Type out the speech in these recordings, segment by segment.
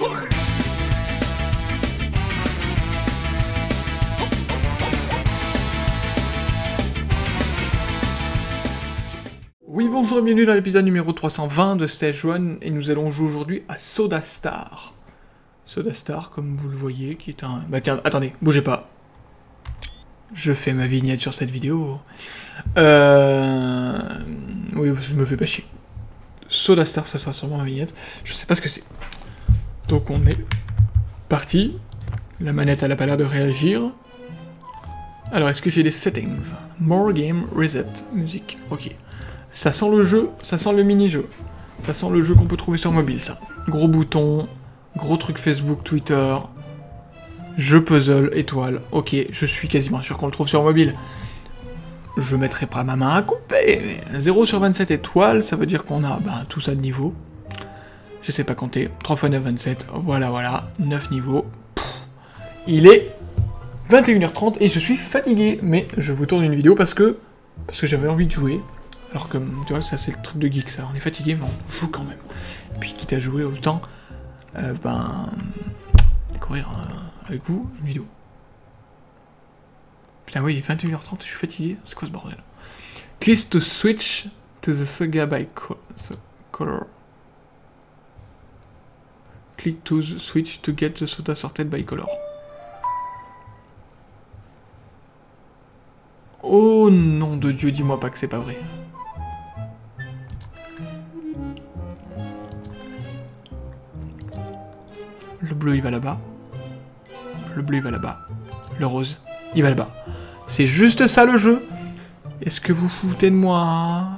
Oui, bonjour et bienvenue dans l'épisode numéro 320 de Stage 1, et nous allons jouer aujourd'hui à Soda Star. Soda Star, comme vous le voyez, qui est un... Bah tiens, attendez, bougez pas. Je fais ma vignette sur cette vidéo. Euh... Oui, je me fais pas chier. Soda Star, ça sera sûrement ma vignette. Je sais pas ce que c'est. Donc on est parti. La manette, a pas l'air de réagir. Alors, est-ce que j'ai les settings? More game, reset, musique. Ok. Ça sent le jeu, ça sent le mini-jeu. Ça sent le jeu qu'on peut trouver sur mobile, ça. Gros bouton, gros truc Facebook, Twitter, jeu puzzle, étoile. Ok, je suis quasiment sûr qu'on le trouve sur mobile. Je mettrai pas ma main à couper. 0 sur 27 étoiles, ça veut dire qu'on a ben, tout ça de niveau. Je sais pas compter. 3 x 9, 27. Voilà, voilà. 9 niveaux. Il est 21h30 et je suis fatigué. Mais je vous tourne une vidéo parce que, parce que j'avais envie de jouer. Alors que, tu vois, ça c'est le truc de geek, ça. On est fatigué, mais on joue quand même. Et puis, quitte à jouer autant, euh, ben... découvrir euh, avec vous une vidéo. Putain, oui, 21h30, je suis fatigué. C'est quoi ce bordel? Click to switch to the saga by color. Click to switch to get the soda sorted by color. Oh nom de Dieu, dis-moi pas que c'est pas vrai. Le bleu, il va là-bas. Le bleu, il va là-bas. Le rose, il va là-bas. C'est juste ça le jeu Est-ce que vous foutez de moi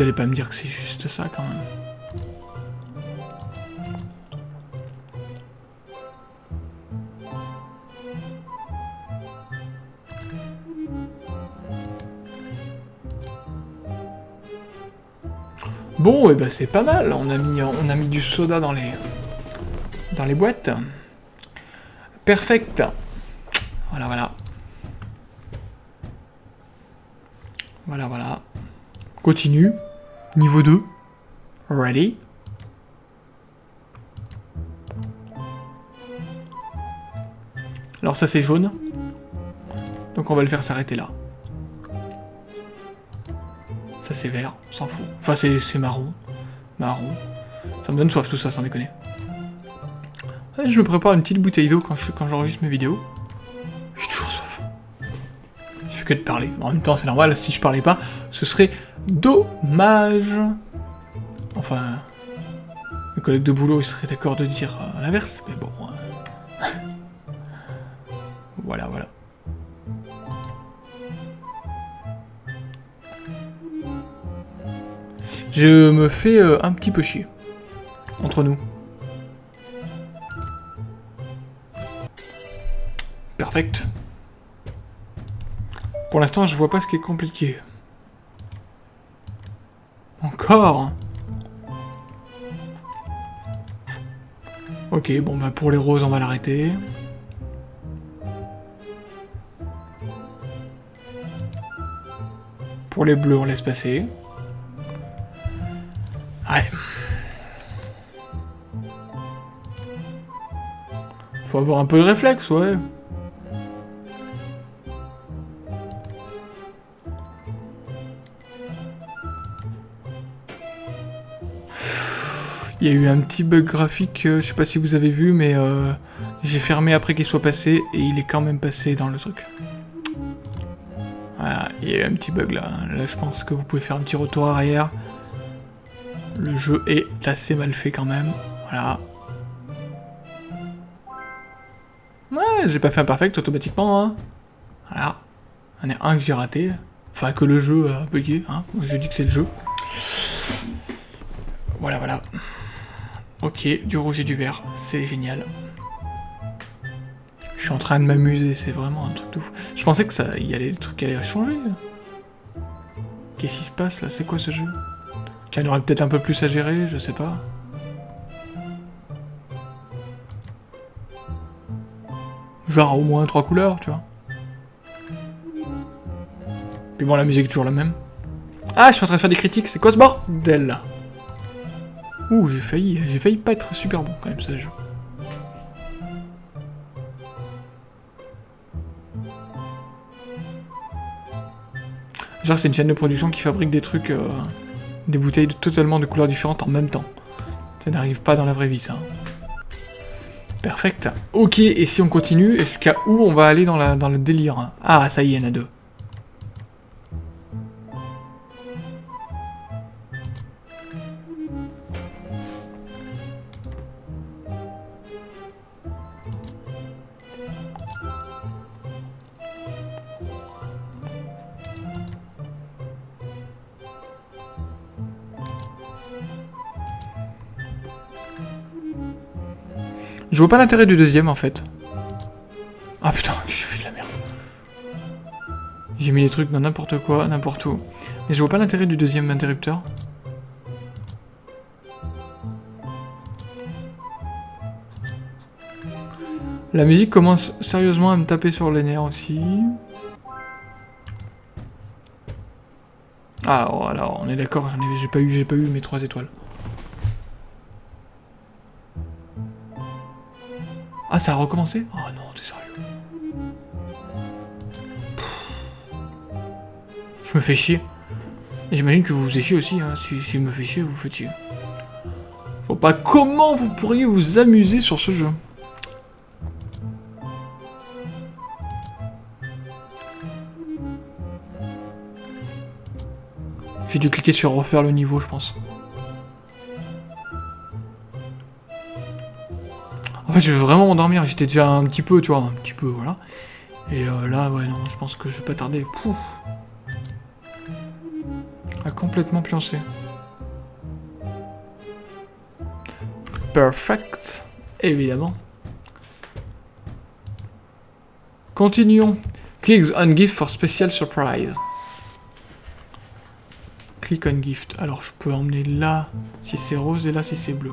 Vous allez pas me dire que c'est juste ça quand même. Bon, et eh ben c'est pas mal, on a, mis, on a mis du soda dans les, dans les boîtes. Perfect. Voilà, voilà. Voilà, voilà. Continue. Niveau 2. Ready. Alors ça c'est jaune. Donc on va le faire s'arrêter là. Ça c'est vert, on s'en fout. Enfin c'est marron. Marron. Ça me donne soif tout ça, sans déconner. je me prépare une petite bouteille d'eau quand j'enregistre quand mes vidéos. Que de parler. En même temps c'est normal, si je parlais pas, ce serait dommage. Enfin, mes collègues de boulot ils seraient d'accord de dire euh, l'inverse, mais bon. Hein. voilà, voilà. Je me fais euh, un petit peu chier. Entre nous. Perfect. Pour l'instant, je vois pas ce qui est compliqué. Encore Ok, bon bah pour les roses, on va l'arrêter. Pour les bleus, on laisse passer. Ouais. Faut avoir un peu de réflexe, ouais. Il y a eu un petit bug graphique, euh, je sais pas si vous avez vu, mais euh, j'ai fermé après qu'il soit passé, et il est quand même passé dans le truc. Voilà, il y a eu un petit bug là. Là, je pense que vous pouvez faire un petit retour arrière. Le jeu est assez mal fait quand même. Voilà. Ouais, j'ai pas fait un perfect automatiquement. Hein. Voilà. Il y en a un que j'ai raté. Enfin, que le jeu a bugué. Hein. Je dis que c'est le jeu. Voilà, voilà. Ok, du rouge et du vert. C'est génial. Je suis en train de m'amuser, c'est vraiment un truc de fou. Je pensais que ça, y avait des trucs qui allaient changer. Qu'est-ce qui se passe là? C'est quoi ce jeu? Qu'il y en aurait peut-être un peu plus à gérer, je sais pas. Genre au moins trois couleurs, tu vois. Puis bon, la musique est toujours la même. Ah, je suis en train de faire des critiques, c'est quoi ce bordel Ouh, j'ai failli, j'ai failli pas être super bon quand même, ça jeu. Genre, c'est une chaîne de production qui fabrique des trucs, euh, des bouteilles totalement de couleurs différentes en même temps. Ça n'arrive pas dans la vraie vie, ça. Perfect. Ok, et si on continue, jusqu'à où on va aller dans, dans le délire? Ah, ça y est, il y en a deux. Je vois pas l'intérêt du deuxième en fait. Ah putain, je fais de la merde. J'ai mis les trucs dans n'importe quoi, n'importe où. Mais je vois pas l'intérêt du deuxième interrupteur. La musique commence sérieusement à me taper sur les nerfs aussi. Ah, oh, alors on est d'accord, j'ai pas j'ai pas eu mes trois étoiles. Ça a recommencé? Oh non, t'es sérieux? Je me fais chier. J'imagine que vous vous chier aussi, hein. Si, si je me fais chier, vous vous faites chier. Je vois pas comment vous pourriez vous amuser sur ce jeu. J'ai dû cliquer sur refaire le niveau, je pense. je vais vraiment m'endormir. J'étais déjà un petit peu, tu vois, un petit peu, voilà. Et euh, là, ouais, non, je pense que je vais pas tarder. Pouf. A complètement pioncé. Perfect. Évidemment. Continuons. Click on gift for special surprise. Click on gift. Alors, je peux emmener là si c'est rose et là si c'est bleu.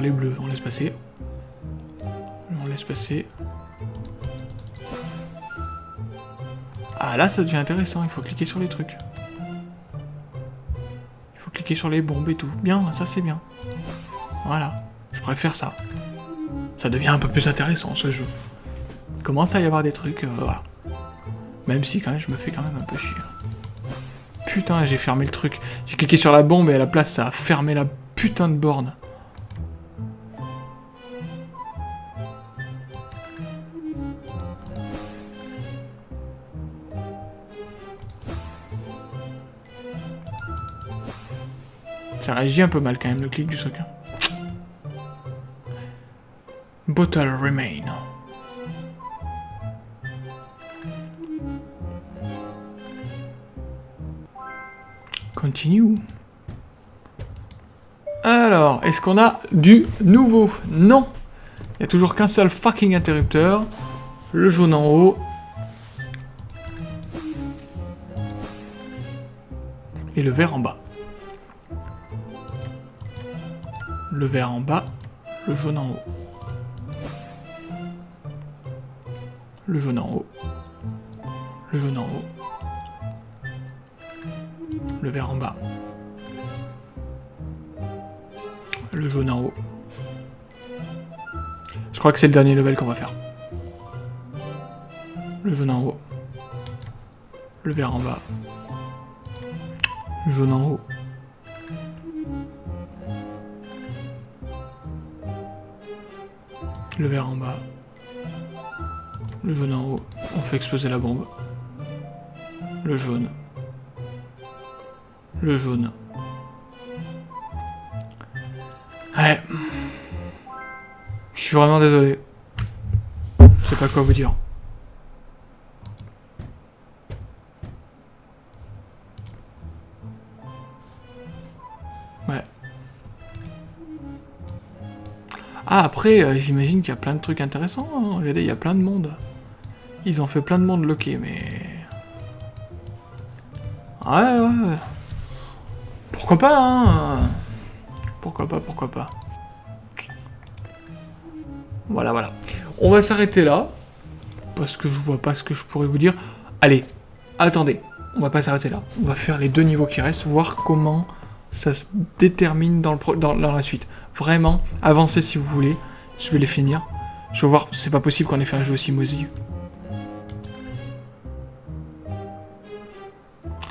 Les bleus, on laisse passer. On laisse passer. Ah là ça devient intéressant, il faut cliquer sur les trucs. Il faut cliquer sur les bombes et tout. Bien, ça c'est bien. Voilà, je préfère ça. Ça devient un peu plus intéressant ce jeu. Il commence à y avoir des trucs, euh, voilà. Même si quand même je me fais quand même un peu chier. Putain, j'ai fermé le truc. J'ai cliqué sur la bombe et à la place ça a fermé la putain de borne. Ça réagit un peu mal quand même le clic du soccer. Bottle remain. Continue. Alors, est-ce qu'on a du nouveau? Non Il n'y a toujours qu'un seul fucking interrupteur. Le jaune en haut. Et le vert en bas. Le vert en bas, le jaune en haut. Le jaune en haut. Le jaune en haut. Le vert en bas. Le jaune en haut. Je crois que c'est le dernier level qu'on va faire. Le jaune en haut. Le vert en bas. Le jaune en haut. Le vert en bas. Le jaune en haut. On fait exploser la bombe. Le jaune. Le jaune. Ouais. Je suis vraiment désolé. Je sais pas quoi vous dire. Ah, après, euh, j'imagine qu'il y a plein de trucs intéressants. Hein. Regardez, il y a plein de monde. Ils ont fait plein de monde loqué, mais... Ouais, ouais. Pourquoi pas, hein Pourquoi pas, pourquoi pas. Voilà, voilà. On va s'arrêter là. parce que je vois pas ce que je pourrais vous dire. Allez, attendez, on va pas s'arrêter là. On va faire les deux niveaux qui restent, voir comment ça se détermine dans, le la suite. Vraiment, avancez si vous voulez. Je vais les finir. Je vais voir, c'est pas possible qu'on ait fait un jeu aussi moisi.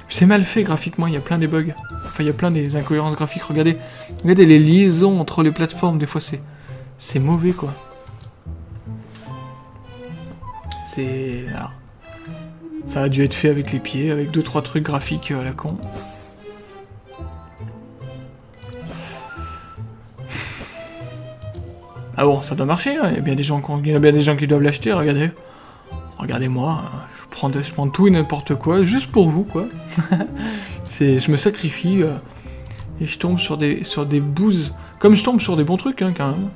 C'est mal fait graphiquement, il y a plein des bugs. Enfin, il y a plein des incohérences graphiques. Regardez, regardez les liaisons entre les plateformes, des fois c'est... C'est mauvais, quoi. C'est... Ça a dû être fait avec les pieds, avec deux trois trucs graphiques à la con. Ah bon, ça doit marcher, hein. il y a bien des gens, qui, bien des gens qui doivent l'acheter, regardez. Regardez-moi, je prends, je prends tout et n'importe quoi, juste pour vous, quoi. je me sacrifie, euh, et je tombe sur des, sur des bouses, comme je tombe sur des bons trucs, hein, quand même.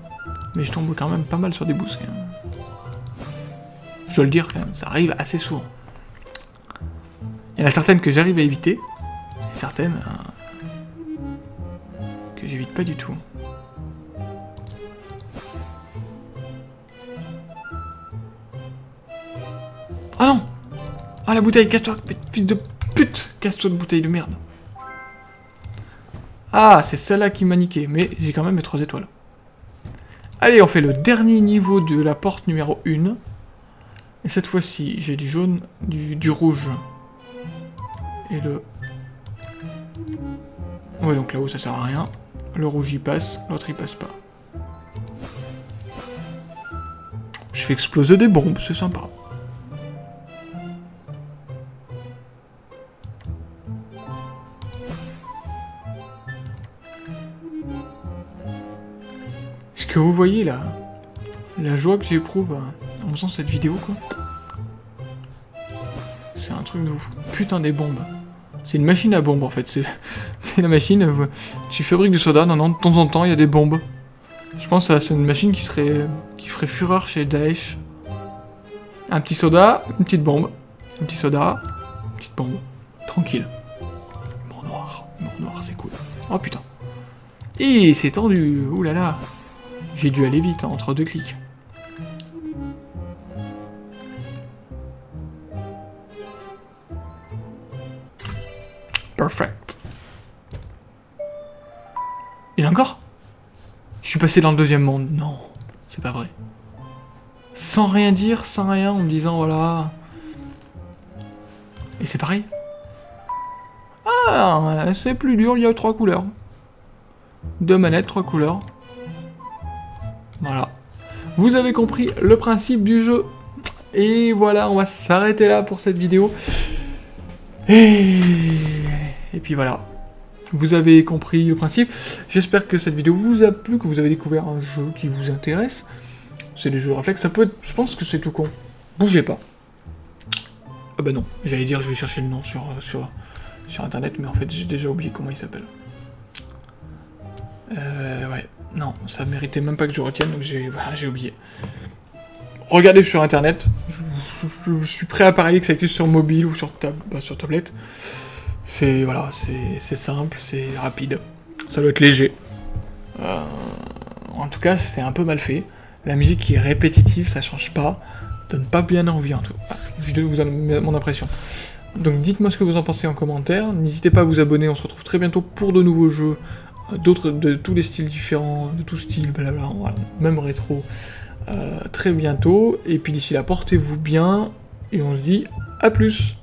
Mais je tombe quand même pas mal sur des boosts, quand même. Je dois le dire, quand même, ça arrive assez souvent. Il y en a certaines que j'arrive à éviter, et certaines euh, que j'évite pas du tout. Ah la bouteille, casse-toi Fils de pute Casse-toi de bouteille de merde Ah, c'est celle-là qui m'a niqué, mais j'ai quand même mes 3 étoiles. Allez, on fait le dernier niveau de la porte numéro 1. Et cette fois-ci, j'ai du jaune, du, rouge. Et le... Ouais, donc là-haut, ça sert à rien. Le rouge, il passe. L'autre, il passe pas. Je fais exploser des bombes, c'est sympa. Vous voyez la, la joie que j'éprouve en faisant cette vidéo, quoi. C'est un truc de ouf. Putain des bombes. C'est une machine à bombes, en fait. C'est la machine... Euh, tu fabriques du soda, non, non, de temps en temps, il y a des bombes. Je pense que c'est une machine qui serait... qui ferait fureur chez Daesh. Un petit soda, une petite bombe. Un petit soda, une petite bombe. Tranquille. Mort noir. Mort noir, c'est cool. Oh putain. Et c'est tendu. Ouh là là. J'ai dû aller vite, hein, entre deux clics. Perfect. Il encore? Je suis passé dans le deuxième monde. Non, c'est pas vrai. Sans rien dire, sans rien, en me disant voilà... Et c'est pareil Ah, c'est plus dur, il y a trois couleurs. Deux manettes, trois couleurs. Voilà. Vous avez compris le principe du jeu. Et voilà, on va s'arrêter là pour cette vidéo. Et... Puis voilà. Vous avez compris le principe. J'espère que cette vidéo vous a plu, que vous avez découvert un jeu qui vous intéresse. C'est des jeux réflexes. Ça peut être... Je pense que c'est tout con. Bougez pas. Ah bah non. J'allais dire je vais chercher le nom sur, sur, sur internet, mais en fait j'ai déjà oublié comment il s'appelle. Euh, ouais. Non, ça méritait même pas que je retienne, donc j'ai oublié. Regardez sur internet, je, suis prêt à parier que ça existe sur mobile ou sur, bah, tablette. C'est voilà, c'est simple, c'est rapide, ça doit être léger. Euh, en tout cas, c'est un peu mal fait. La musique qui est répétitive, ça change pas, donne pas bien envie en tout. Ah, je vous donne mon impression. Donc dites-moi ce que vous en pensez en commentaire, n'hésitez pas à vous abonner, on se retrouve très bientôt pour de nouveaux jeux d'autres, de tous les styles différents, de tout style, blabla, même rétro, euh, très bientôt. Et puis d'ici là, portez-vous bien, et on se dit à plus